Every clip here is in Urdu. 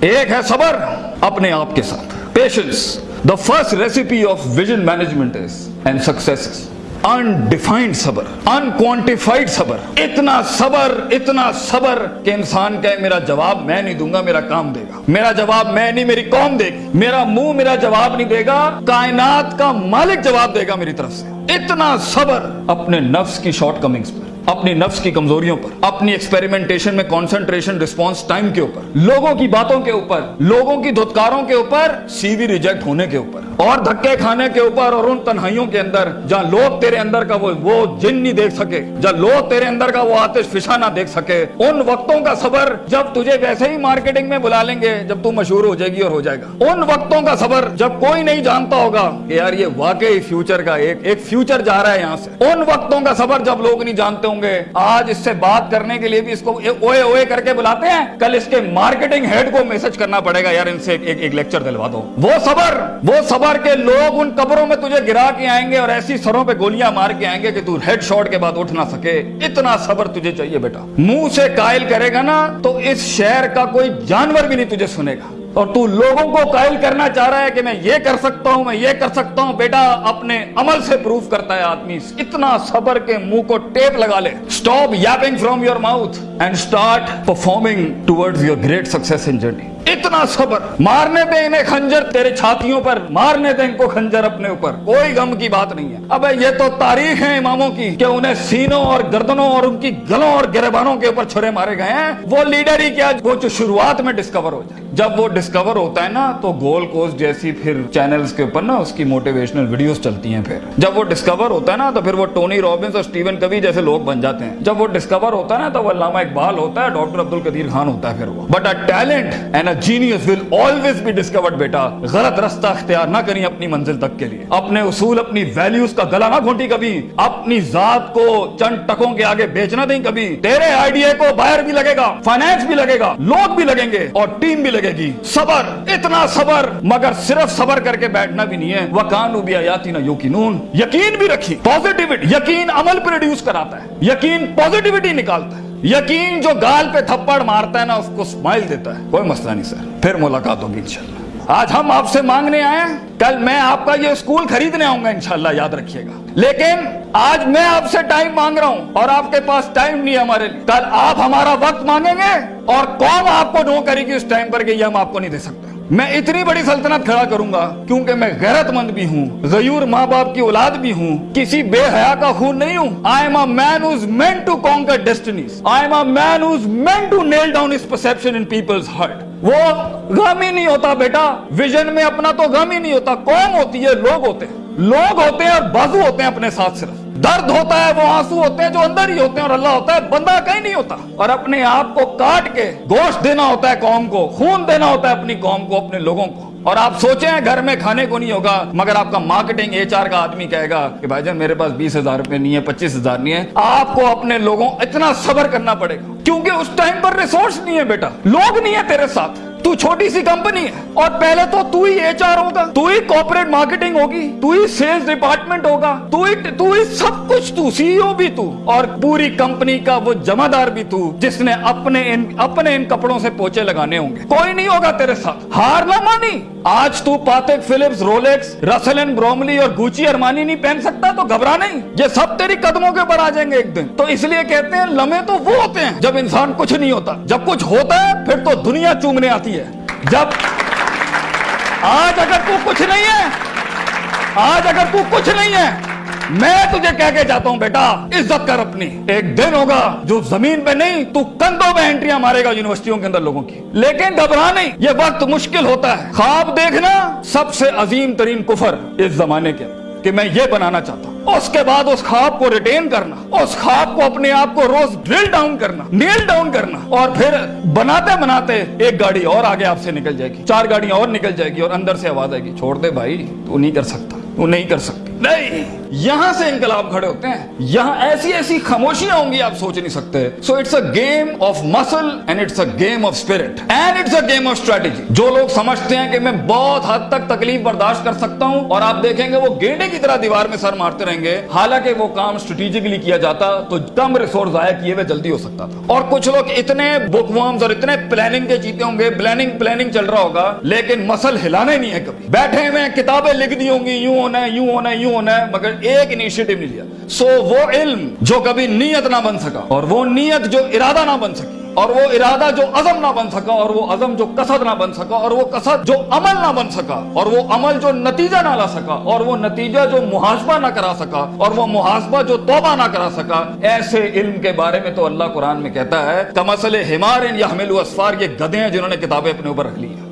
ایک ہے صبر اپنے آپ کے ساتھ۔ Patience the first recipe of vision management is and success undefined صبر انکوانٹیفائڈ صبر۔ اتنا صبر اتنا صبر کہ انسان کہے، میرا جواب میں نہیں دوں گا، میرا کام دے گا۔ میرا جواب میں نہیں، میری قوم دے گی۔ میرا منہ میرا جواب نہیں دے گا، کائنات کا مالک جواب دے گا میری طرف سے۔ اتنا صبر اپنے نفس کی شارٹ کمنگز پر۔ اپنی نفس کی کمزوریوں پر، اپنی ایکسپیریمنٹیشن میں کانسنٹریشن رسپانس ٹائم کے اوپر، لوگوں کی باتوں کے اوپر، لوگوں کی دھتکاروں کے اوپر سی وی ریجیکٹ ہونے کے اوپر، اور دھکے کھانے کے اوپر اور ان تنہائیوں کے اندر، جہاں لوگ تیرے اندر کا وہ وہ جن نہیں دیکھ سکے، جہاں لوگ تیرے اندر کا وہ آتش فشا نہ دیکھ سکے، ان وقتوں کا صبر جب تجھے ویسے ہی مارکیٹنگ میں بلا لیں گے، جب تو مشہور ہو جائے گی اور ہو جائے گا۔ ان وقتوں کا صبر جب کوئی نہیں جانتا ہوگا کہ یار یہ واقعی فیوچر کا ایک ایک فیوچر جا رہا ہے یہاں سے۔ ان وقتوں کا صبر جب لوگ نہیں جانتے ہوں گے۔ آج اس سے بات کرنے کے لیے بھی اس کو اوئے اوئے کر کے بلاتے ہیں۔ کل اس کے مارکیٹنگ ہیڈ کو میسج کرنا پڑے گا یار ان سے ایک ایک لیکچر دلوا دو۔ وہ صبر وہ صبر کے لوگ ان قبروں میں تجھے گرا کے آئیں گے اور ایسی سروں پہ گولیاں مار کے آئیں گے کہ تو ہیڈ شاٹ کے بعد اٹھ نہ سکے۔ اتنا صبر تجھے چاہیے بیٹا۔ منہ سے قائل کرے گا نا تو اس شہر کا کوئی جانور بھی نہیں تجھے سنے گا۔ اور تو لوگوں کو قائل کرنا چاہ رہا ہے کہ میں یہ کر سکتا ہوں، میں یہ کر سکتا ہوں۔ بیٹا، اپنے عمل سے پروف کرتا ہے آدمی۔ اتنا صبر کے منہ کو ٹیپ لگا لے۔ Stop yapping from your mouth and start performing towards your great success in journey اتنا صبر۔ مارنے دے انہیں خنجر تیرے چھاتیوں پر، مارنے دے ان کو خنجر اپنے اوپر۔ کوئی غم کی بات نہیں ہے۔ اب یہ تو تاریخ ہے اماموں کی کہ انہیں سینوں اور گردنوں اور ان کی گلوں اور گربانوں کے اوپر چھرے مارے گئے ہیں۔ وہ لیڈر ہی کیا وہ جو شروعات میں ڈسکور ہو جائے۔ جب وہ ڈسکور ہوتا ہے نا، تو گول کوسٹ جیسی پھر چینلز کے اوپر نا، اس کی موٹیویشنل ویڈیوز چلتی ہیں پھر۔ جب وہ ڈسکور ہوتا ہے نا، تو پھر وہ ٹونی رابنس اور سٹیون کبھی جیسے لوگ بن جاتے ہیں۔ جب وہ ڈسکور ہوتا ہے نا، تو وہ علامہ اقبال ہوتا ہے، ڈاکٹر عبد القدیر خان ہوتا ہے پھر وہ۔ But a talent and a genius will always be discovered بیٹا۔ غلط رستہ اختیار نہ کریں اپنی منزل تک کے لیے۔ اپنے اصول، اپنی ویلیوز کا گلا نہ گھونٹی کبھی۔ اپنی ذات کو چند ٹکوں کے آگے بیچنا دیں کبھی۔ تیرے آئیڈیا کو باہر بھی لگے گا فائنانس بھی لگے گا، لوگ بھی لگیں گے اور ٹیم بھی لگے گی۔ صبر، اتنا صبر۔ مگر صرف صبر کر کے بیٹھنا بھی نہیں ہے۔ وکانو بھی آیاتی نہ یوکینون یقین بھی رکھی۔ پوزیٹیوٹی یقین عمل پروڈیوس کراتا ہے۔ یقین پوزیٹیوٹی نکالتا ہے۔ یقین جو گال پہ تھپڑ مارتا ہے نا، اس کو سمائل دیتا ہے۔ کوئی مسئلہ نہیں سر۔ پھر ملاقات ہوگی انشاءاللہ۔ آج ہم آپ سے مانگنے آئے ہیں۔ کل میں آپ کا یہ اسکول خریدنے آؤں گا انشاءاللہ، یاد رکھیے گا۔ لیکن آج میں آپ سے ٹائم مانگ رہا ہوں اور آپ کے پاس ٹائم نہیں ہے ہمارے لیے۔ کل آپ ہمارا وقت مانگیں گے اور قوم آپ کو نو کرے گی اس ٹائم پر کہ یہ ہم آپ کو نہیں دے سکتے۔ میں اتنی بڑی سلطنت کھڑا کروں گا کیونکہ میں غیرت مند بھی ہوں، غیور ماں باپ کی اولاد بھی ہوں، کسی بے حیا کا خون نہیں ہوں۔ I am a man who's meant to conquer destinies I am a man who's meant to nail down this perception in people's heart وہ غم ہی نہیں ہوتا بیٹا۔ ویژن میں اپنا تو غم ہی نہیں ہوتا۔ قوم ہوتی ہے، لوگ ہوتے ہیں۔ لوگ ہوتے ہیں اور بازو ہوتے ہیں اپنے ساتھ صرف۔ درد ہوتا ہے، وہ آنسو ہوتے ہیں جو اندر ہی ہوتے ہیں اور اللہ ہوتا ہے، بندہ کہیں نہیں ہوتا۔ اور اپنے آپ کو کاٹ کے گوشت دینا ہوتا ہے قوم کو، خون دینا ہوتا ہے اپنی قوم کو، اپنے لوگوں کو۔ اور آپ سوچیں، گھر میں کھانے کو نہیں ہوگا، مگر آپ کا مارکیٹنگ ایچ آر کا آدمی کہے گا کہ بھائی جان، میرے پاس بیس ہزار روپے نہیں ہے پچیس ہزار نہیں ہے آپ کو اپنے لوگوں، اتنا صبر کرنا پڑے گا۔ کیونکہ اس ٹائم پر ریسورس نہیں ہے بیٹا، لوگ نہیں ہے تیرے ساتھ۔ تو چھوٹی سی کمپنی ہے۔ اور پہلے تو تو ہی ایچ آر ہوگا۔ تو ہی کوپریٹ مارکیٹنگ ہوگی۔ تو ہی سیلز ڈپارٹمنٹ ہوگا۔ تو ہی تو ہی سب کچھ تو۔ سی او بھی تو۔ اور پوری کمپنی کا وہ جمع دار بھی تو۔ جس نے اپنے ان اپنے ان کپڑوں سے پوچے لگانے ہوں گے۔ کوئی نہیں ہوگا تیرے ساتھ۔ ہار نہ مانی۔ آج تو Patek Philippe Rolex Russell and Bromley اور گوچی ارمانی نہیں پہن سکتا، تو گھبرا نہیں یہ سب تیری قدموں کے اوپر آ جائیں گے ایک دن۔ تو اس لیے کہتے ہیں، لمحے تو وہ ہوتے ہیں جب انسان کچھ نہیں ہوتا۔ جب کچھ ہوتا ہے، پھر تو دنیا چومنے آتی ہے۔ جب آج اگر تو کچھ نہیں ہے، آج اگر تو کچھ نہیں ہے میں تجھے کہہ کے جاتا ہوں بیٹا، عزت کر اپنی۔ ایک دن ہوگا جو زمین پہ نہیں، تو کندھوں میں انٹریاں مارے گا یونیورسٹیوں کے اندر لوگوں کی۔ لیکن گھبرا نہیں، یہ وقت مشکل ہوتا ہے۔ خواب دیکھنا سب سے عظیم ترین کفر اس زمانے کے کہ میں یہ بنانا چاہتا ہوں۔ اس کے بعد اس خواب کو ریٹین کرنا، اس خواب کو اپنے آپ کو روز ڈرل ڈاؤن کرنا نیل ڈاؤن کرنا۔ اور پھر بناتے بناتے ایک گاڑی اور آگے آپ سے نکل جائے گی۔ چار گاڑیاں اور نکل جائے گی اور اندر سے آواز آئے گی، چھوڑ دے بھائی، تو نہیں کر سکتا، تو نہیں کر سکتی نہیں. یہاں سے انقلاب کھڑے ہوتے ہیں. یہاں ایسی ایسی خاموشیاں ہوں گی آپ سوچ نہیں سکتے. So it's a game of muscle and it's a game of spirit and it's a game of strategy جو لوگ سمجھتے ہیں کہ میں بہت حد تک تکلیف برداشت کر سکتا ہوں اور آپ دیکھیں گے وہ گینڈے کی طرح دیوار میں سر مارتے رہیں گے. حالانکہ وہ کام اسٹریٹجکلی کیا جاتا تو کم ریسورس ضائع کیے ہوئے جلدی ہو سکتا تھا. اور کچھ لوگ اتنے بک ورمز اور اتنے پلاننگ کے جیتے ہوں گے. پلاننگ پلاننگ چل رہا ہوگا. لیکن مسل ہلانا ہی نہیں ہے کبھی. بیٹھے ہوئے کتابیں لکھ دی ہوں گی. یوں ہونا ہے، یوں ہونا ہے، یوں کیوں ہونا ہے، مگر ایک انیشیٹو نہیں لیا۔ سو وہ علم جو کبھی نیت نہ بن سکا، اور وہ نیت جو ارادہ نہ بن سکی، اور وہ ارادہ جو عزم نہ بن سکا، اور وہ عزم جو قصد نہ بن سکا، اور وہ قصد جو عمل نہ بن سکا، اور وہ عمل جو نتیجہ نہ لا سکا، اور وہ نتیجہ جو محاسبہ نہ کرا سکا، اور وہ محاسبہ جو توبہ نہ کرا سکا، ایسے علم کے بارے میں تو اللہ قرآن میں کہتا ہے کمسل ہمار یا اسفار یہ گدے ہیں جنہوں نے کتابیں اپنے اوپر رکھ لی ہیں۔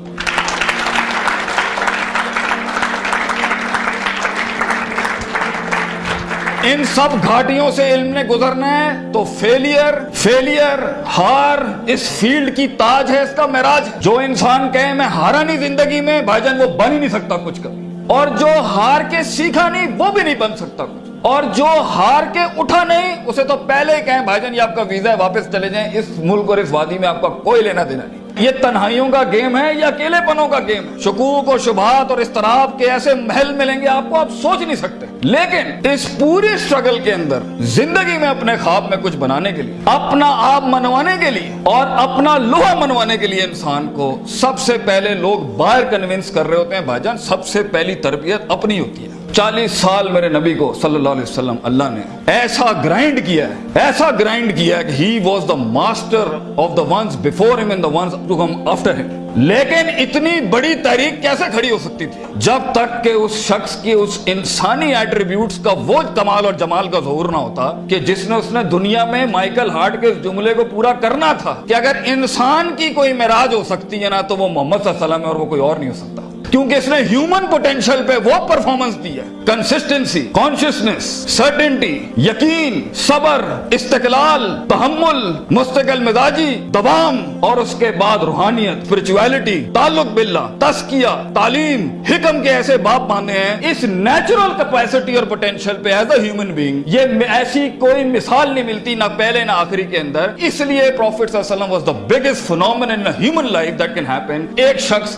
ان سب گھاٹیوں سے علم نے گزرنا ہے، تو فیلئر فیلئر ہار، اس فیلڈ کی تاج ہے، اس کا معراج۔ جو انسان کہے، میں ہارا نہیں زندگی میں، بھائی جان، وہ بن ہی نہیں سکتا کچھ کبھی۔ اور جو ہار کے سیکھا نہیں، وہ بھی نہیں بن سکتا کچھ۔ اور جو ہار کے اٹھا نہیں، اسے تو پہلے ہی کہیں، بھائی جان، یہ آپ کا ویزا ہے، واپس چلے جائیں۔ اس ملک اور اس وادی میں آپ کا کوئی لینا دینا نہیں۔ یہ تنہائیوں کا گیم ہے یا اکیلے پنوں کا گیم ہے۔ شکوک اور شبہات اور استراب کے ایسے محل ملیں گے، آپ کو آپ سوچ نہیں سکتے۔ لیکن اس پوری سٹرگل کے اندر زندگی میں اپنے خواب میں کچھ بنانے کے لیے، اپنا آپ منوانے کے لیے اور اپنا لوہا منوانے کے لیے انسان کو سب سے پہلے لوگ باہر کنونس کر رہے ہوتے ہیں، بھائی جان، سب سے پہلی تربیت اپنی ہوتی ہے۔ چالیس سال میرے نبی کو صلی اللہ علیہ وسلم اللہ نے ایسا گرائنڈ کیا ہے، ایسا گرائنڈ کیا ہے کہ he was the master of the ones before him and the ones to come after him لیکن اتنی بڑی تحریک کیسے کھڑی ہو سکتی تھی؟ جب تک کہ اس شخص کی اس انسانی ایٹریبیوٹس کا وہ کمال اور جمال کا ظہور نہ ہوتا کہ جس نے اس نے دنیا میں مائیکل ہارٹ کے اس جملے کو پورا کرنا تھا کہ اگر انسان کی کوئی معراج ہو سکتی ہے نا تو وہ محمد صلی اللہ علیہ وسلم ہے اور وہ کوئی اور نہیں ہو سکتا۔ کیونکہ اس نے ہیومن پوٹینشل پہ وہ پرفارمنس دی ہے۔ کنسسٹنسی کانشیسنس سرٹنٹی یقین، صبر، استقلال، تحمل، مستقل مزاجی، دوام اور اس کے بعد روحانیت اسپرچویلٹی تعلق باللہ تسکیہ تعلیم، حکم کے ایسے باپ باندھے ہیں۔ اس نیچرل کیپیسٹی اور پوٹینشل پہ ایز اے ہیومن بینگ یہ ایسی کوئی مثال نہیں ملتی نہ پہلے نہ آخری کے اندر۔ اس لیے پروفیٹ صلی اللہ علیہ وسلم was the biggest phenomenon in a human life that can happen ایک شخص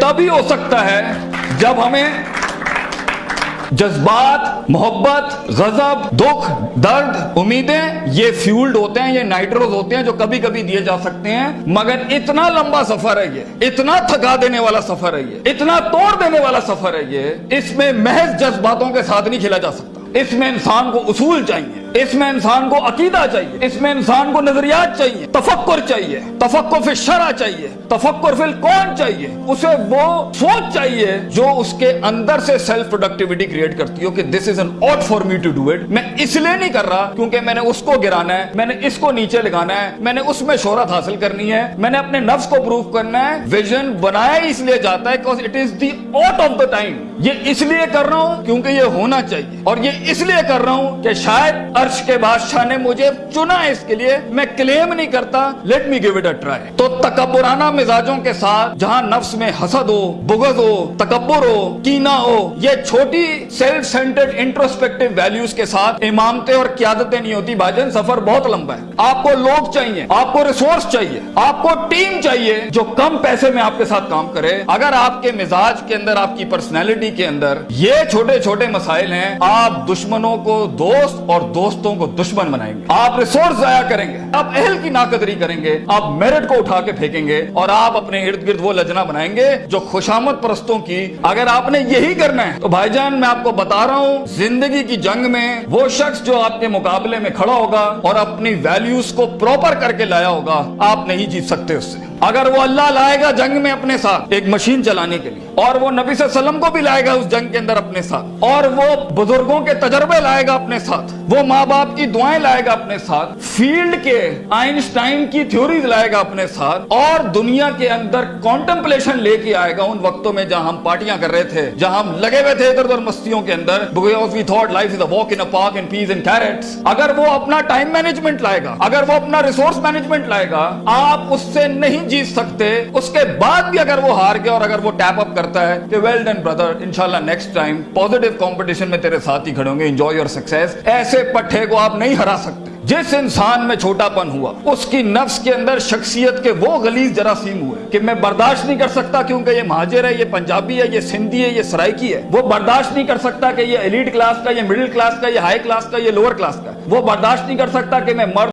تبھی ہو سکتا ہے جب ہمیں جذبات، محبت، غضب، دکھ، درد، امیدیں، یہ فیولڈ ہوتے ہیں، یہ نائٹروز ہوتے ہیں جو کبھی کبھی دیے جا سکتے ہیں، مگر اتنا لمبا سفر ہے یہ، اتنا تھکا دینے والا سفر ہے یہ، اتنا توڑ دینے والا سفر ہے یہ، اس میں محض جذباتوں کے ساتھ نہیں کھیلا جا سکتا، اس میں انسان کو اصول چاہیے۔ اس میں انسان کو عقیدہ چاہیے، اس میں انسان کو نظریات چاہیے، تفکر چاہیے، تفکر فی شرع چاہیے، تفکر فی الکون چاہیے، اسے وہ سوچ چاہیے جو اس کے اندر سے سیلف پروڈکٹیوٹی کریٹ کرتی ہو کہ this is an out for me to do it میں اس لیے نہیں کر رہا کیونکہ میں نے اس کو گرانا ہے، میں نے اس کو نیچے لگانا ہے، میں نے اس میں شہرت حاصل کرنی ہے، میں نے اپنے نفس کو پروف کرنا ہے ویژن بنایا اس لیے جاتا ہے کہ it is the out of the time یہ اس لیے کر رہا ہوں کیونکہ یہ ہونا چاہیے اور یہ اس لیے کر رہا ہوں کہ شاید عرش کے بادشاہ نے مجھے چنا اس کے لیے، میں کلیم نہیں کرتا let me give it a try تو تکبرانہ مزاجوں کے ساتھ، جہاں نفس میں حسد ہو، بغض ہو، تکبر ہو کینا ہو، یہ چھوٹی سیلف سینٹرڈ انٹروسپیکٹو ویلیوز کے ساتھ امامتیں اور قیادتیں نہیں ہوتی بھاجن سفر بہت لمبا ہے۔ آپ کو لوگ چاہیے، آپ کو ریسورس چاہیے، آپ کو ٹیم چاہیے جو کم پیسے میں آپ کے ساتھ کام کرے۔ اگر آپ کے مزاج کے اندر، آپ کی پرسنالٹی کے اندر یہ چھوٹے چھوٹے مسائل ہیں، آپ دشمنوں کو دوست اور دوست دوستوں کو دشمن بنائیں گے۔ آپ ریسورس ضائع کریں گے۔ آپ اہل کی ناقدری کریں گے۔ آپ میرٹ کو اٹھا کے پھینکیں گے اور آپ اپنے ارد گرد وہ لجنا بنائیں گے جو خوشامد پرستوں کی اگر آپ نے یہی کرنا ہے تو بھائی جان، میں آپ کو بتا رہا ہوں، زندگی کی جنگ میں وہ شخص جو آپ کے مقابلے میں کھڑا ہوگا اور اپنی ویلیوز کو پروپر کر کے لایا ہوگا، آپ نہیں جیت سکتے اس سے۔ اگر وہ اللہ لائے گا جنگ میں اپنے ساتھ ایک مشین چلانے کے لیے۔ اور وہ نبی صلی اللہ علیہ وسلم کو بھی لائے گا اس جنگ کے اندر اپنے ساتھ۔ اور وہ بزرگوں کے تجربے لائے گا اپنے ساتھ۔ وہ ماں باپ کی دعائیں لائے گا اپنے ساتھ۔ فیلڈ کے آئنسٹائن کی تھیوریز لائے گا اپنے ساتھ۔ اور دنیا کے اندر کانٹمپلیشن لے کے آئے گا ان وقتوں میں جہاں ہم پارٹیاں کر رہے تھے، جہاں ہم لگے ہوئے تھے ادھر ادھر مستیوں کے اندر۔ We thought life is a walk in park in peace and carrots اگر وہ اپنا ٹائم مینجمنٹ لائے گا، اگر وہ اپنا ریسورس مینجمنٹ لائے گا، آپ اس سے نہیں جیت سکتے۔ اس کے بعد بھی اگر وہ ہار گیا اور اگر وہ ٹیپ اپ کر کرتا ہے کہ ویل ڈن بردر انشاءاللہ نیکسٹ ٹائم پوزیٹو کمپٹیشن میں تیرے ساتھ ہی کھڑے ہوں گے. انجوائے یور سکسیس ایسے پٹھے کو آپ نہیں ہرا سکتے. جس انسان میں چھوٹا پن ہوا، اس کی نفس کے اندر شخصیت کے وہ غلیظ جراثیم ہوئے کہ میں برداشت نہیں کر سکتا کیونکہ یہ مہاجر ہے، یہ پنجابی ہے، یہ سندھی ہے، یہ سرائکی ہے. وہ برداشت نہیں کر سکتا کہ یہ ایلیٹ کلاس کا، یہ مڈل کلاس کا، یہ ہائی کلاس کا، یہ لوور کلاس کا وہ برداشت نہیں کر سکتا کہ میں مرد